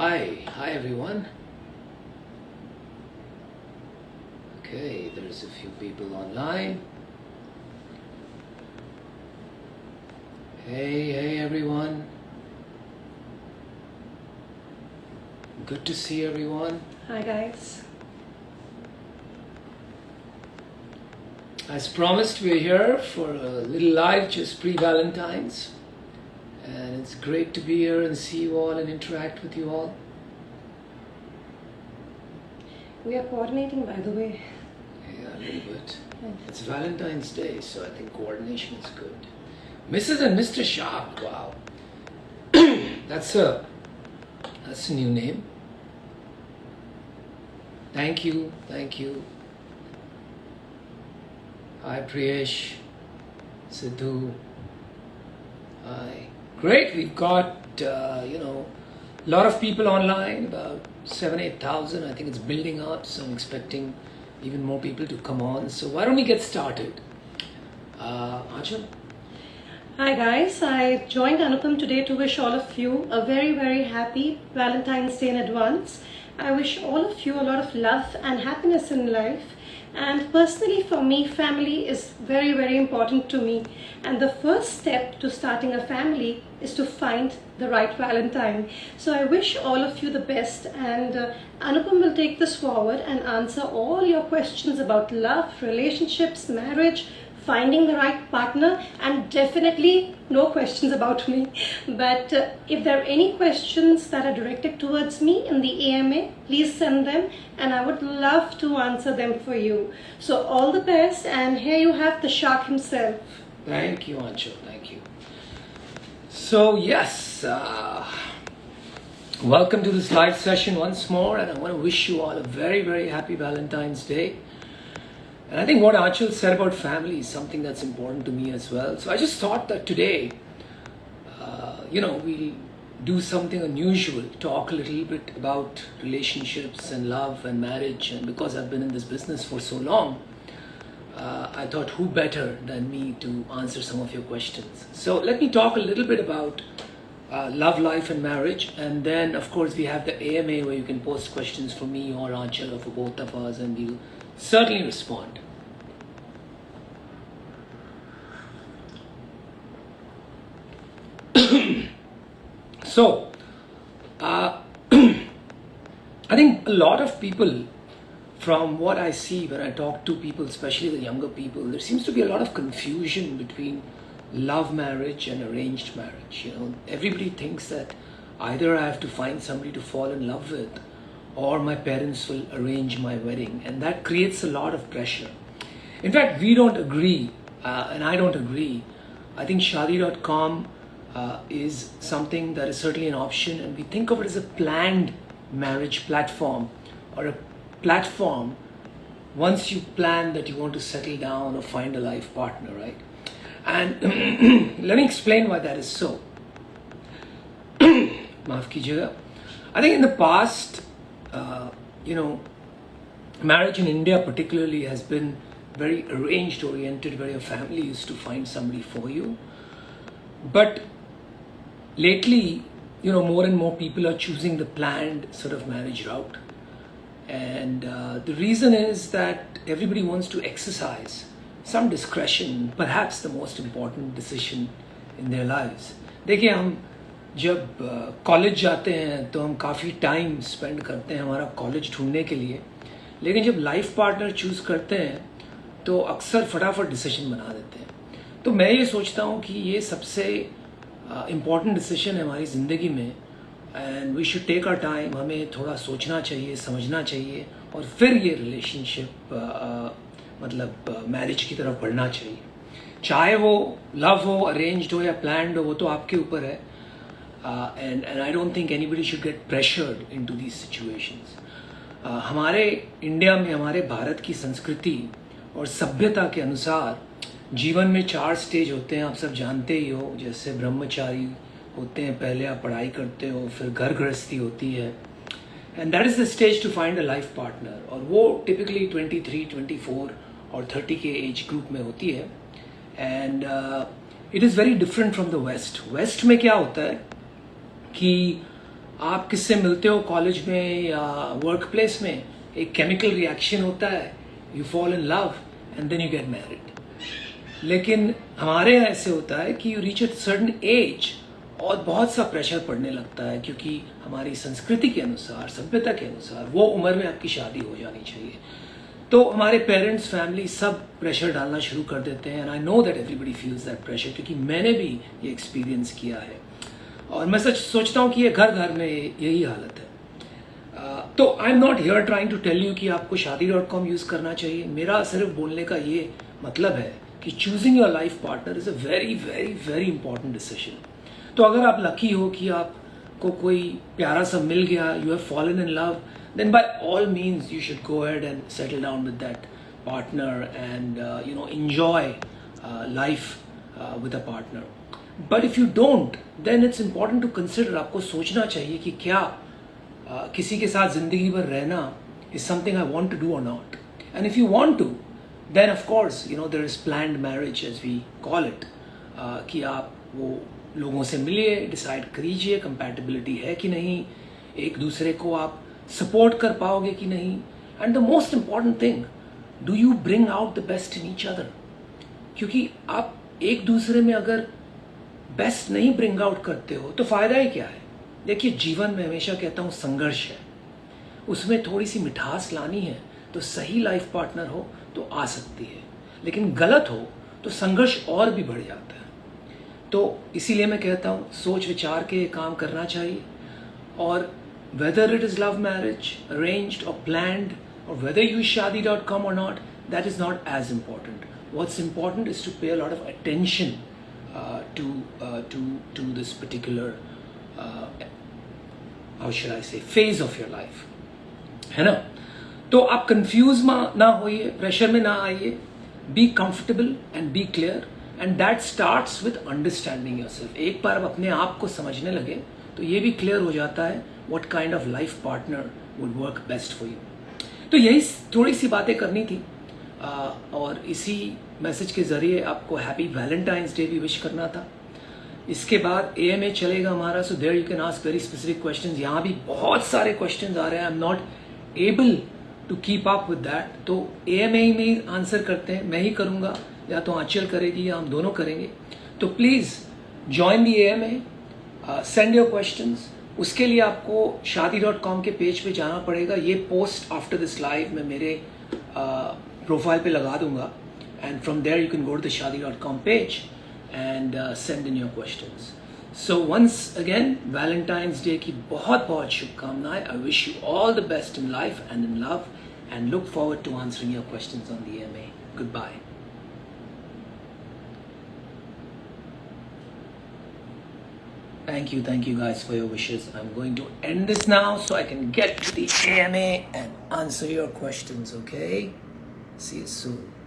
Hi, hi everyone. Okay, there's a few people online. Hey, hey everyone. Good to see everyone. Hi guys. As promised, we're here for a little live just pre-Valentine's. And it's great to be here and see you all and interact with you all. We are coordinating by the way. Yeah, a little bit. It's Valentine's Day, so I think coordination is good. Mrs. and Mr. Sharp, wow. that's a that's a new name. Thank you, thank you. Hi Priyesh, Sidhu. Hi. Great, we've got uh, you know a lot of people online, about seven, eight thousand. I think it's building up, so I'm expecting even more people to come on. So why don't we get started? Uh? Hi guys, I joined Anupam today to wish all of you a very very happy Valentine's Day in advance. I wish all of you a lot of love and happiness in life and personally for me family is very very important to me. And the first step to starting a family is to find the right valentine. So i wish all of you the best. And uh, anupam will take this forward and answer all your questions about love relationships marriage finding the right partner and definitely no questions about me. But uh, if there are any questions that are directed towards me in the AMA please send them and I would love to answer them for you. So all the best and here you have the shark himself. Thank you Aanchal, thank you. So yes uh, welcome to this live session once more and I want to wish you all a very very happy Valentine's Day and I think what Aanchal said about family is something that's important to me as well. So I just thought that today, uh, you know, we'll do something unusual, talk a little bit about relationships and love and marriage. And because I've been in this business for so long, uh, I thought who better than me to answer some of your questions. So let me talk a little bit about uh, love, life and marriage. And then of course we have the AMA where you can post questions for me or Aanchal or for both of us and we'll certainly respond. so, uh, I think a lot of people, from what I see when I talk to people, especially the younger people, there seems to be a lot of confusion between love marriage and arranged marriage. You know, everybody thinks that either I have to find somebody to fall in love with or my parents will arrange my wedding. And that creates a lot of pressure. In fact we don't agree uh, and i don't agree. I think Shaadi.com uh, is something that is certainly an option and we think of it as a planned marriage platform or a platform once you plan that you want to settle down or find a life partner right? And let me explain why that is so. Maaf i think in the past uh, you know, marriage in India particularly has been very arranged oriented where your family used to find somebody for you. But lately, you know, more and more people are choosing the planned sort of marriage route. And uh, the reason is that everybody wants to exercise some discretion, perhaps the most important decision in their lives. देखिए हम जब college जाते हैं तो हम काफ़ी time spend करते हैं हमारा कॉलेज ढूँढने के लिए। लेकिन जब लाइफ पार्टनर चूज़ करते हैं तो अक्सर फटाफट डिसीज़न बना देते हैं। तो मैं ये सोचता हूँ कि ये सबसे इंपॉर्टेंट डिसीज़न है हमारी ज़िंदगी में। And we should take our time हमें थोड़ा सोचना चाहिए, समझना चाहिए, और फिर ये रिलेशनशिप मतलब मैरिज की तरफ़ बढ़ना चाहिए। चाहे वो लव हो अरेंज्ड हो या प्लान्ड हो, वो तो आपके ऊपर है। Uh, and, and I don't think anybody should get pressured into these situations. Uh, हमारे इंडिया में हमारे भारत की संस्कृति और सभ्यता के अनुसार जीवन में चार स्टेज होते हैं आप सब जानते ही हो। जैसे ब्रह्मचारी होते हैं पहले आप पढ़ाई करते हो फिर घर गृहस्थी होती है। And that is the stage to find a life partner और वो टिपिकली 23, 24 और 30 के एज ग्रुप में होती है। And it is very different from the west west में क्या होता है? कि आप किससे मिलते हो कॉलेज में या वर्क प्लेस में? एक केमिकल रिएक्शन होता है you fall in love and then you get married लेकिन हमारे यहाँ ऐसे होता है कि you reach at certain age और बहुत सा प्रेशर पड़ने लगता है क्योंकि हमारी संस्कृति के अनुसार, सभ्यता के अनुसार वो उम्र में आपकी शादी हो जानी चाहिए। तो हमारे पेरेंट्स फैमिली सब प्रेशर डालना शुरू कर देते हैं and I know that everybody feels that pressure क्योंकि मैंने भी ये एक्सपीरियंस किया है। और मैं सच सोचता हूँ कि ये घर घर में यही हालत है। तो I am not here trying to tell you कि आपको शादी डॉट कॉम यूज़ करना चाहिए। मेरा सिर्फ़ बोलने का ये मतलब है कि choosing your life partner is a very very very important decision तो अगर आप लकी हो कि आपको कोई प्यारा सा मिल गया you have fallen in love then by all means you should go ahead and settle down with that partner and uh, you know enjoy uh, life uh, but if you don't then it's important to consider आपको सोचना चाहिए कि क्या आ, किसी के साथ ज़िंदगी भर रहना is something I want to do और not and if you want to then of course you know there is plan marriage as we call it कि आप वो लोगों से मिलिए डिसाइड करीजिए कंपेटेबिलिटी है कि नहीं एक दूसरे को आप सपोर्ट कर पाओगे कि नहीं. And the most important thing do you bring out the best in each other क्योंकि आप एक दूसरे में अगर बेस्ट नहीं ब्रिंग आउट करते हो तो फ़ायदा ही क्या है? देखिए, जीवन में हमेशा कहता हूँ, संघर्ष है। उसमें थोड़ी सी मिठास लानी है तो सही लाइफ पार्टनर हो तो आ सकती है। लेकिन गलत हो तो संघर्ष और भी बढ़ जाता है। तो इसीलिए मैं कहता हूँ, सोच विचार के काम करना चाहिए। और whether it is love marriage arrange और प्लैंड और whether you Shaadi dot com और not that is not as important what's important is to pay lot of attention to uh, to to this particular uh, how should I say phase of your life. है ना? तो आप confuse ना होइए pressure में ना आइए be comfortable and be clear and that starts with understanding yourself एक बार आप अपने आप को समझने लगे तो ये भी क्लियर हो जाता है what kind of life partner would work best for you तो यही थोड़ी सी बातें करनी थी। और इसी मैसेज के ज़रिए आपको हैप्पी वैलेंटाइंस डे भी विश करना था। इसके बाद ए एम ए चलेगा हमारा so there you can ask very specific question यहाँ भी बहुत सारे क्वेश्चन आ रहे हैं। I am not able to keep up with that तो ए एम ए में आंसर करते हैं। मैं ही करूँगा, या तो आंचल करेगी, या हम दोनों करेंगे। तो please join the A M A send your question उसके लिए आपको शादी डॉट कॉम के पेज पे जाना पड़ेगा। ये पोस्ट आफ्टर दिस लाइव में मेरे Profile. पे लगा दूंगा and from there you can go to the Shaadi.com page and uh, send in your questions so once again valentine's day ki bahut bahut shubhkamnaएं i wish you all the best in life and in love and look forward to answering your questions on the ma goodbye Thank you, thank you guys for your wishes. I'm going to end this now so I can get to the AMA and answer your questions, okay? See you soon.